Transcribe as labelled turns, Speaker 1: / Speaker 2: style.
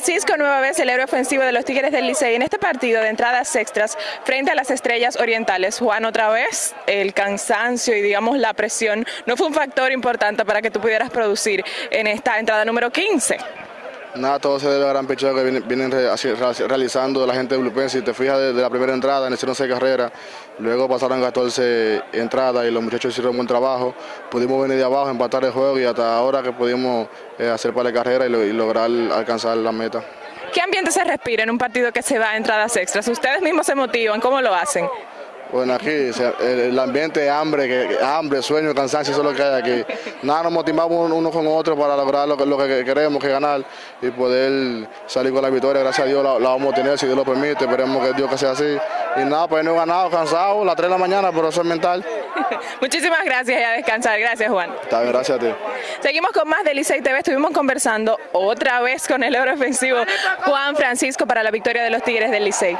Speaker 1: Francisco, nueva vez el héroe ofensivo de los Tigres del Licey en este partido de entradas extras frente a las Estrellas Orientales. Juan, otra vez el cansancio y digamos la presión no fue un factor importante para que tú pudieras producir en esta entrada número 15.
Speaker 2: Nada, todo se debe al gran picheo que vienen, realizando la gente de Bluepen. Si te fijas desde la primera entrada, en hicieron seis carreras, luego pasaron 14 entradas y los muchachos hicieron buen trabajo. Pudimos venir de abajo, empatar el juego y hasta ahora que pudimos eh, hacer para la carrera y, lograr alcanzar la meta.
Speaker 1: ¿Qué ambiente se respira en un partido que se va a entradas extras? ¿Ustedes mismos se motivan? ¿Cómo lo hacen?
Speaker 2: Bueno, aquí el ambiente hambre, que, hambre, sueño, cansancio, eso es lo que hay aquí. Nada, nos motivamos uno con otro para lograr lo que, lo que queremos, que ganar y poder salir con la victoria. Gracias a Dios la, vamos a tener, si Dios lo permite, esperemos que Dios que sea así. Y nada, pues no he ganado, cansado, las 3 de la mañana, pero eso es mental.
Speaker 1: Muchísimas gracias y a descansar. Gracias, Juan.
Speaker 2: Está bien, gracias a ti.
Speaker 1: Seguimos con más de Licey TV. Estuvimos conversando otra vez con el héroe ofensivo Juan Francisco para la victoria de los Tigres del Licey.